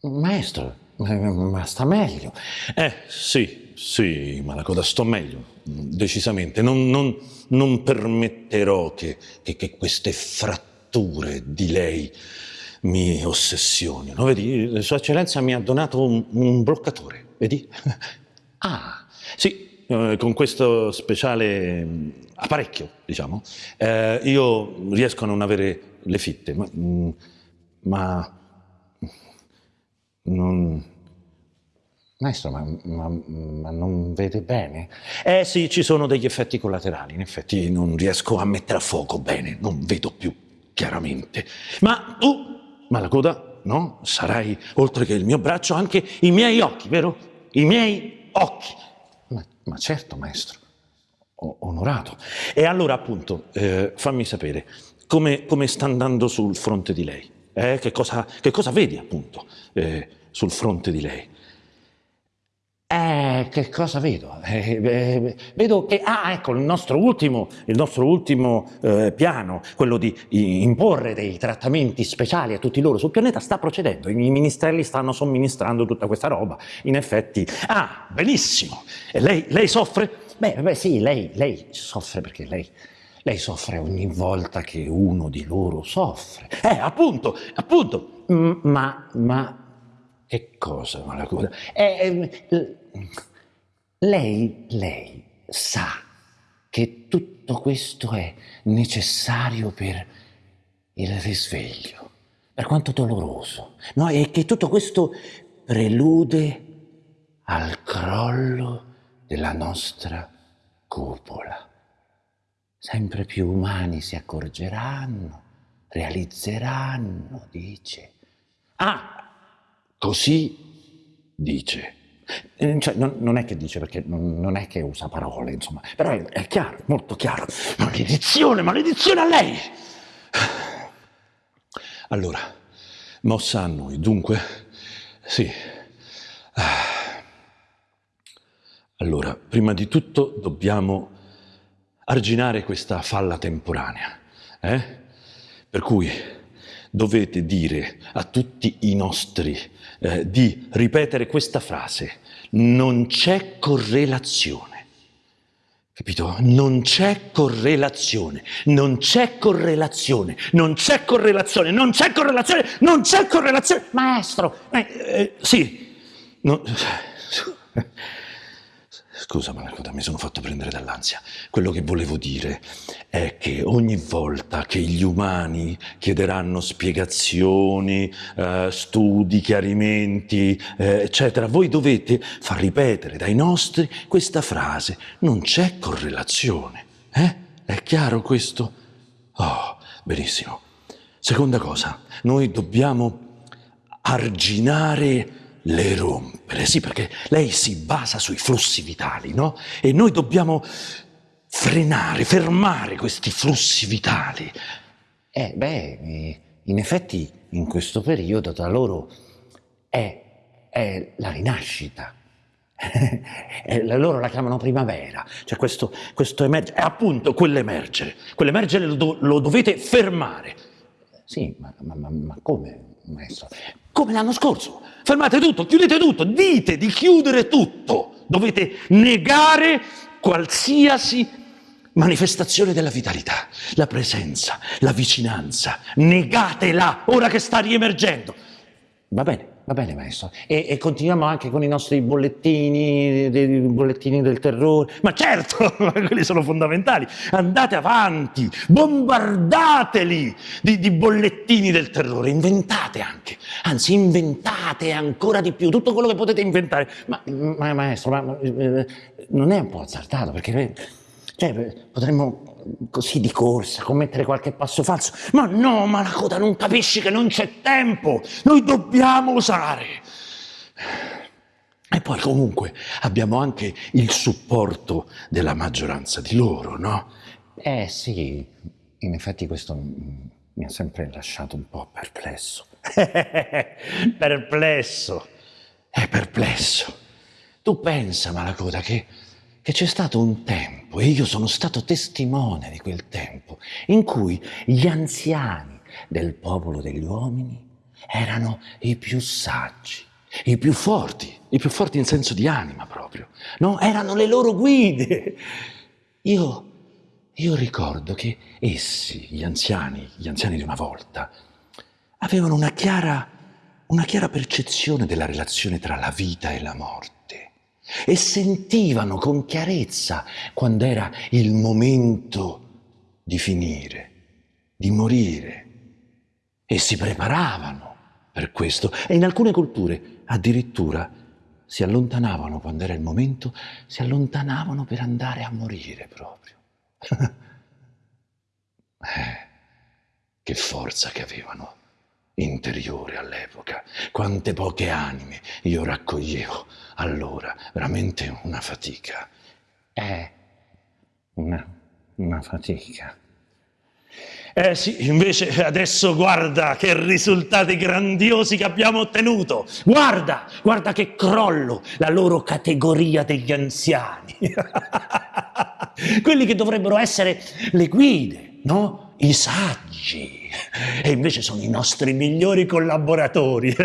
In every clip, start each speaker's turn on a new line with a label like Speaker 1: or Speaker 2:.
Speaker 1: Maestro, ma sta meglio.
Speaker 2: Eh, sì, sì, Malacoda, sto meglio, decisamente. Non, non, non permetterò che, che, che, queste fratture di lei mi ossessionino. Vedi, Sua Eccellenza mi ha donato un, un bloccatore, vedi?
Speaker 1: Ah,
Speaker 2: Sì, eh, con questo speciale mm, apparecchio, diciamo, eh, io riesco a non avere le fitte, ma, mm, ma non...
Speaker 1: maestro, ma, ma- ma non vede bene?
Speaker 2: Eh sì, ci sono degli effetti collaterali, in effetti non riesco a mettere a fuoco bene, non vedo più chiaramente. Ma tu, Malacoda, no? Sarai, oltre che il mio braccio, anche i miei occhi, vero? I miei occhi.
Speaker 1: Ma, ma certo, maestro. O- onorato.
Speaker 2: E allora, appunto, eh, fammi sapere come, come sta andando sul fronte di lei. Eh? Che, cosa, che cosa vedi, appunto, eh, sul fronte di lei?
Speaker 1: Eh, che cosa vedo? Eh, eh, vedo che, ah, ecco, il nostro ultimo, il nostro ultimo eh, piano, quello di imporre dei trattamenti speciali a tutti loro sul pianeta, sta procedendo. I ministeri stanno somministrando tutta questa roba. In effetti,
Speaker 2: Ah, benissimo. E lei, lei soffre?
Speaker 1: beh, beh, sì, lei, lei soffre perché lei, lei soffre ogni volta che uno di loro soffre.
Speaker 2: Eh, appunto, appunto.
Speaker 1: Ma, ma che cosa, Malacoda? Eh, eh, lei, lei sa che tutto questo è necessario per il risveglio, per quanto doloroso, no? E che tutto questo prelude al crollo della nostra cupola. Sempre più umani si accorgeranno, realizzeranno, dice.
Speaker 2: Ah, così dice.
Speaker 1: Eh, Cioè, non, non è che dice perché non, non è che usa parole, insomma, però è, è chiaro, molto chiaro.
Speaker 2: Maledizione, maledizione a lei! Allora, mossa a noi, dunque, sì. Ah. Allora, prima di tutto dobbiamo arginare questa falla temporanea, eh? Per cui dovete dire a tutti i nostri eh, di ripetere questa frase, non c'è correlazione. Capito? Non c'è correlazione, non c'è correlazione, non c'è correlazione, non c'è correlazione, non c'è correlazione.
Speaker 1: Maestro,
Speaker 2: Eh, eh, sì, no- Scusa Malacoda, mi sono fatto prendere dall'ansia. Quello che volevo dire è che ogni volta che gli umani chiederanno spiegazioni, eh, studi, chiarimenti, eh, eccetera, voi dovete far ripetere dai nostri questa frase. Non c'è correlazione. Eh? È chiaro questo? Oh, benissimo. Seconda cosa, noi dobbiamo arginare le rompere, sì, perché lei si basa sui flussi vitali, no? E noi dobbiamo frenare, fermare questi flussi vitali.
Speaker 1: eh, beh, eh, in effetti in questo periodo da loro è, è la rinascita. Eh, loro la chiamano primavera, cioè questo, questo emergere,
Speaker 2: È appunto quell'emergere, quell'emergere lo, do- lo dovete fermare,
Speaker 1: Sì, ma- ma- ma come, maestro?
Speaker 2: come l'anno scorso. Fermate tutto, chiudete tutto, dite di chiudere tutto. Dovete negare qualsiasi manifestazione della vitalità, la presenza, la vicinanza. Negatela ora che sta riemergendo.
Speaker 1: Va bene, va bene, maestro. E, e continuiamo anche con i nostri bollettini, dei bollettini del terrore.
Speaker 2: Ma certo, quelli sono fondamentali. Andate avanti, bombardateli di, di bollettini del terrore, inventate anche, anzi inventate ancora di più tutto quello che potete inventare.
Speaker 1: Ma, ma- maestro, ma, ma, eh, non è un po' azzardato? Perché eh, cioè, potremmo così di corsa commettere qualche passo falso.
Speaker 2: Ma no, ma la coda non capisci che non c'è tempo, noi dobbiamo usare. E poi comunque abbiamo anche il supporto della maggioranza di loro, no?
Speaker 1: Eh sì, in effetti questo mm, mi ha sempre lasciato un po' perplesso.
Speaker 2: perplesso, è perplesso. Tu pensa, Malacoda, che, che c'è stato un tempo, e io sono stato testimone di quel tempo,
Speaker 1: in cui gli anziani del popolo degli uomini erano i più saggi,
Speaker 2: i più forti, i più forti in senso di anima proprio,
Speaker 1: no? Erano le loro guide. Io, io ricordo che essi,
Speaker 2: gli anziani, gli anziani di una volta, avevano una chiara, una chiara percezione della relazione tra la vita e la morte e sentivano con chiarezza quando era il momento di finire, di morire. E si preparavano per questo. E in alcune culture addirittura si allontanavano quando era il momento, si allontanavano per andare a morire proprio. eh, che forza che avevano interiore all'epoca, quante poche anime io raccoglievo allora, veramente una fatica.
Speaker 1: Eh, una, una fatica. Eh sì, invece adesso guarda che risultati grandiosi che abbiamo ottenuto. Guarda, guarda che crollo la loro categoria degli anziani. Quelli che dovrebbero essere le guide, no? I saggi e invece sono i nostri migliori collaboratori.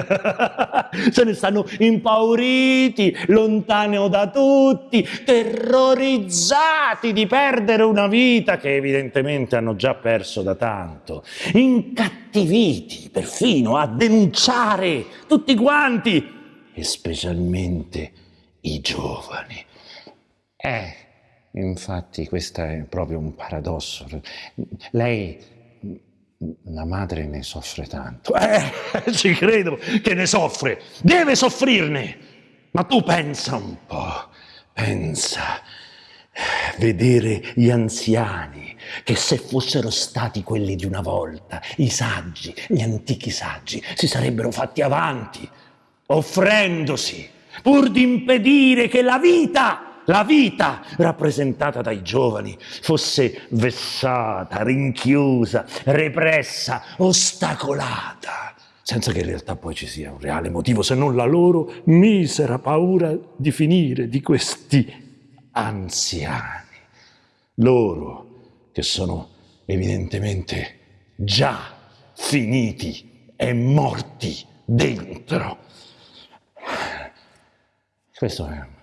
Speaker 1: Se ne stanno impauriti, lontano da tutti, terrorizzati di perdere una vita che evidentemente hanno già perso da tanto, incattiviti perfino a denunciare tutti quanti e specialmente i giovani. Eh, infatti questo è proprio un paradosso. Lei la madre ne soffre tanto. Eh, ci credo che ne soffre. Deve soffrirne. Ma tu pensa un po', pensa. Vedere gli anziani che se fossero stati quelli di una volta, i saggi, gli antichi saggi, si sarebbero fatti avanti, offrendosi, pur di impedire che la vita la vita rappresentata dai giovani fosse vessata, rinchiusa, repressa, ostacolata, senza che in realtà poi ci sia un reale motivo se non la loro misera paura di finire di questi anziani. Loro che sono evidentemente già finiti e morti dentro. Questo è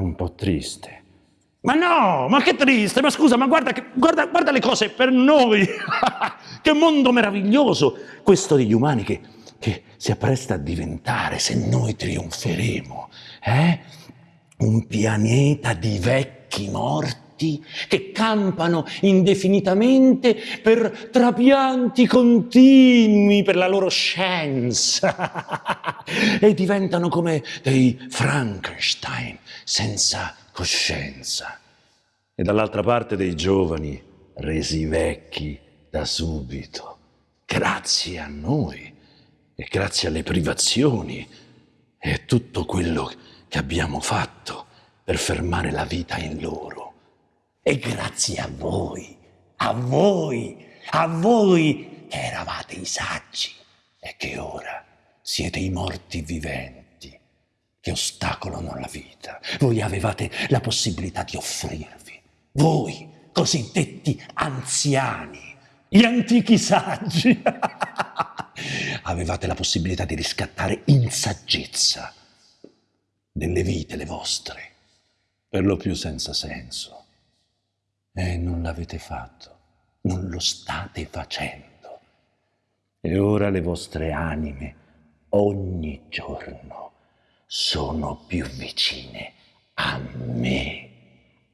Speaker 1: un po' triste. Ma no, ma che triste, ma scusa, ma guarda, guarda, guarda le cose per noi. che mondo meraviglioso questo degli umani che, che, si appresta a diventare se noi trionferemo. Eh? Un pianeta di vecchi morti morti che campano indefinitamente per trapianti continui per la loro scienza e diventano come dei Frankenstein senza coscienza. E dall'altra parte dei giovani resi vecchi da subito, grazie a noi e grazie alle privazioni e tutto quello che abbiamo fatto per fermare la vita in loro. E grazie a voi, a voi, a voi che eravate i saggi e che ora siete i morti viventi che ostacolano la vita. Voi avevate la possibilità di offrirvi, voi, cosiddetti anziani, gli antichi saggi, avevate la possibilità di riscattare in saggezza delle vite le vostre, per lo più senza senso e non l'avete fatto, non lo state facendo. E ora le vostre anime ogni giorno sono più vicine a me.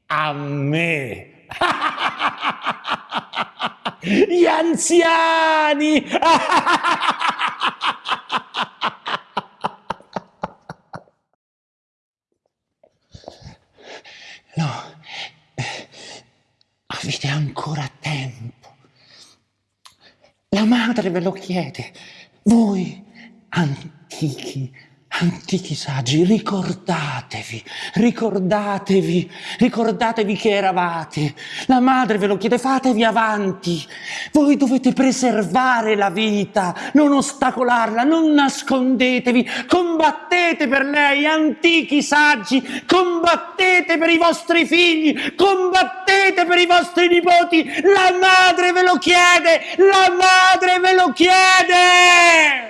Speaker 1: A me. Gli anziani! avete ancora tempo. La madre ve lo chiede. Voi, antichi Antichi saggi, ricordatevi, ricordatevi, ricordatevi che eravate. La madre ve lo chiede, fatevi avanti. Voi dovete preservare la vita, non ostacolarla, non nascondetevi, combattete per lei, antichi saggi, combattete per i vostri figli, combattete per i vostri nipoti. La madre ve lo chiede, la madre ve lo chiede.